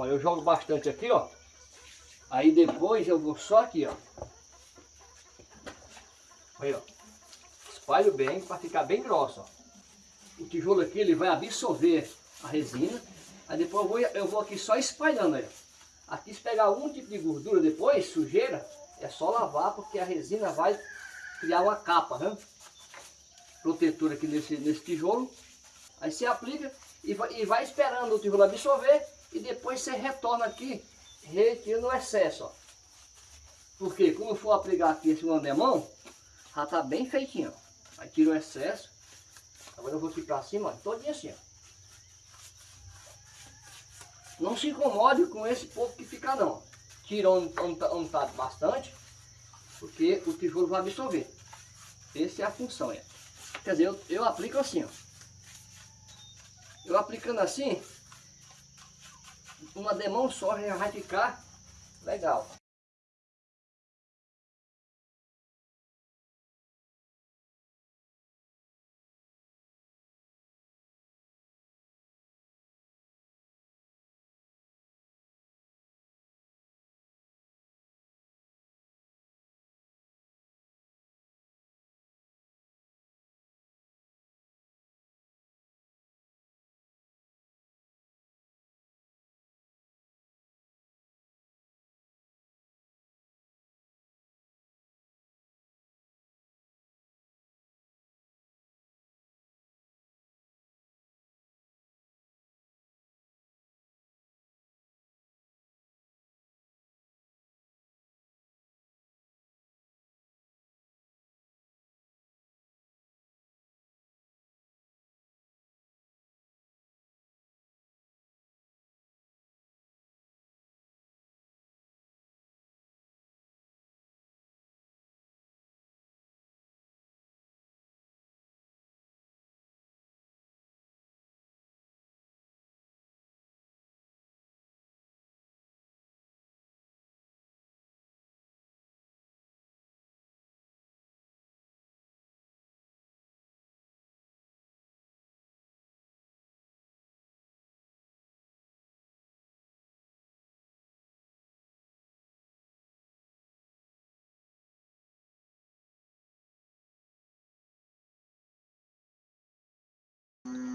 Ó, eu jogo bastante aqui, ó. Aí depois eu vou só aqui, ó. Aí, ó. Espalho bem para ficar bem grosso, ó. O tijolo aqui, ele vai absorver a resina. Aí depois eu vou, eu vou aqui só espalhando aí. Aqui se pegar algum tipo de gordura depois, sujeira, é só lavar porque a resina vai criar uma capa, né? Protetora aqui nesse, nesse tijolo. Aí você aplica e vai, e vai esperando o tijolo absorver e depois você retorna aqui, retira o excesso, ó. Porque quando for aplicar aqui esse andemão, já tá bem feitinho, ó. Aí tira o excesso. Agora eu vou aqui pra cima, ó, todinho assim, ó. Não se incomode com esse pouco que fica não. Tira onde, onde, tá bastante, porque o tijolo vai absorver. Essa é a função. É. Quer dizer, eu, eu aplico assim, ó. Eu aplicando assim, uma demão só ficar legal.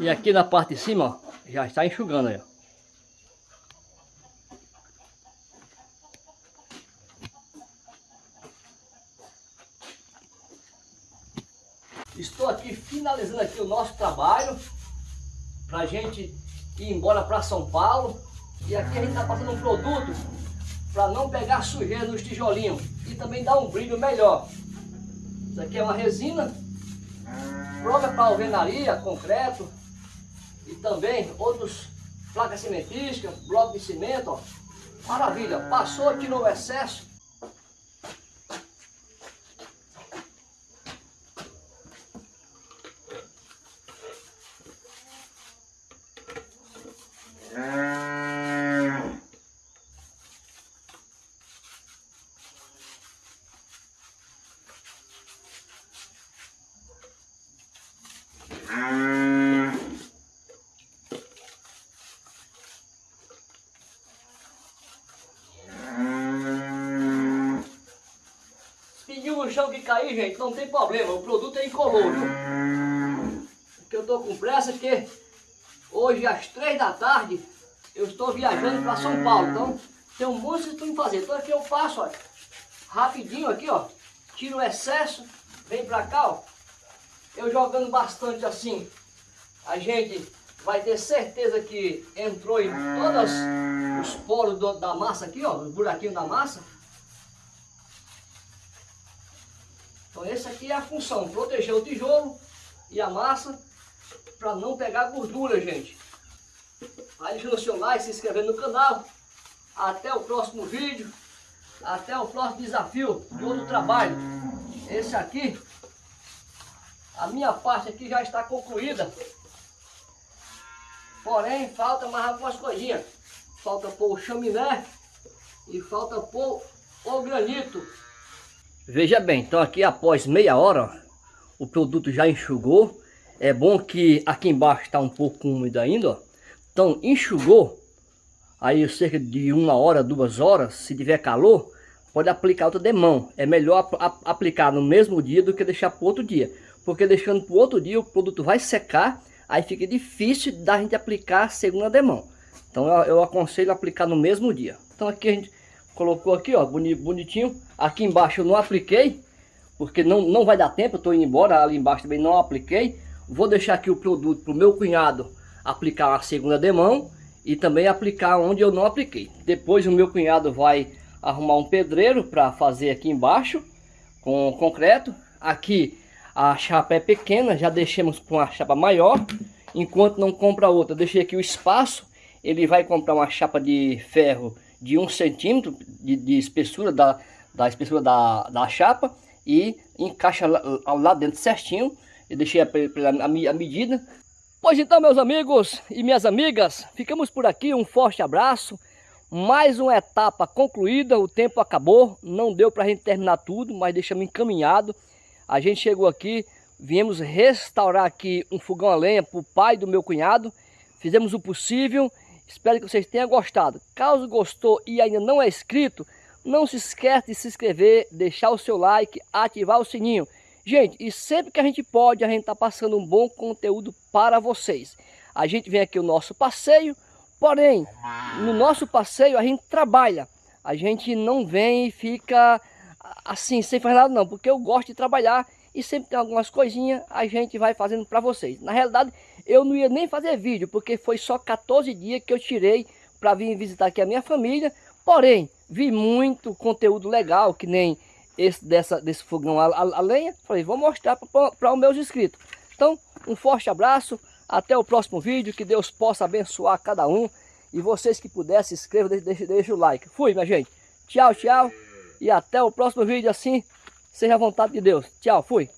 E aqui na parte de cima, ó, já está enxugando aí, ó. Estou aqui finalizando aqui o nosso trabalho para gente ir embora para São Paulo. E aqui a gente está passando um produto para não pegar sujeira nos tijolinhos e também dar um brilho melhor. Isso aqui é uma resina própria para alvenaria, concreto e também outros placas cimentísticas, bloco de cimento, ó. Maravilha, passou, tirou o excesso. Chão que cair, gente, não tem problema. O produto é incolor, viu? Porque eu tô com pressa, porque hoje às três da tarde eu estou viajando para São Paulo. Então tem um monte de tudo fazer. Então aqui eu passo, ó, rapidinho aqui, ó. Tiro o excesso, vem para cá, ó. Eu jogando bastante assim, a gente vai ter certeza que entrou em todos os poros do, da massa aqui, ó, os buraquinhos da massa. Então essa aqui é a função, proteger o tijolo e a massa para não pegar gordura, gente. Aí o seu like, se inscrever no canal. Até o próximo vídeo. Até o próximo desafio de outro trabalho. Esse aqui, a minha parte aqui já está concluída. Porém, falta mais algumas coisinhas. Falta pôr o chaminé e falta pôr o granito. Veja bem, então aqui após meia hora, o produto já enxugou. É bom que aqui embaixo está um pouco úmido ainda, ó. Então enxugou, aí cerca de uma hora, duas horas, se tiver calor, pode aplicar outra demão. É melhor aplicar no mesmo dia do que deixar para outro dia. Porque deixando para outro dia o produto vai secar, aí fica difícil da gente aplicar a segunda demão. Então eu, eu aconselho aplicar no mesmo dia. Então aqui a gente colocou aqui, ó, bonitinho. Aqui embaixo eu não apliquei, porque não, não vai dar tempo, eu estou indo embora, ali embaixo também não apliquei. Vou deixar aqui o produto para o meu cunhado aplicar a segunda demão e também aplicar onde eu não apliquei. Depois o meu cunhado vai arrumar um pedreiro para fazer aqui embaixo com concreto. Aqui a chapa é pequena, já deixamos com uma chapa maior. Enquanto não compra outra, deixei aqui o espaço. Ele vai comprar uma chapa de ferro de um centímetro de, de espessura da, da espessura da, da chapa e encaixa lá, lá dentro certinho. Eu deixei a, a, a medida. Pois então, meus amigos e minhas amigas, ficamos por aqui. Um forte abraço. Mais uma etapa concluída, o tempo acabou, não deu para a gente terminar tudo, mas deixamos encaminhado. A gente chegou aqui, viemos restaurar aqui um fogão a lenha para o pai do meu cunhado. Fizemos o possível, espero que vocês tenham gostado. Caso gostou e ainda não é inscrito, não se esqueça de se inscrever, deixar o seu like, ativar o sininho. Gente, e sempre que a gente pode, a gente está passando um bom conteúdo para vocês. A gente vem aqui o nosso passeio, Porém, no nosso passeio a gente trabalha. A gente não vem e fica assim, sem fazer nada não. Porque eu gosto de trabalhar e sempre tem algumas coisinhas a gente vai fazendo para vocês. Na realidade, eu não ia nem fazer vídeo, porque foi só 14 dias que eu tirei para vir visitar aqui a minha família. Porém, vi muito conteúdo legal, que nem esse dessa, desse fogão a, a, a lenha. Falei, vou mostrar para os meus inscritos. Então, um forte abraço. Até o próximo vídeo, que Deus possa abençoar cada um. E vocês que puderem, se inscrevam, deixem deixe o like. Fui, minha gente. Tchau, tchau. E até o próximo vídeo assim, seja a vontade de Deus. Tchau, fui.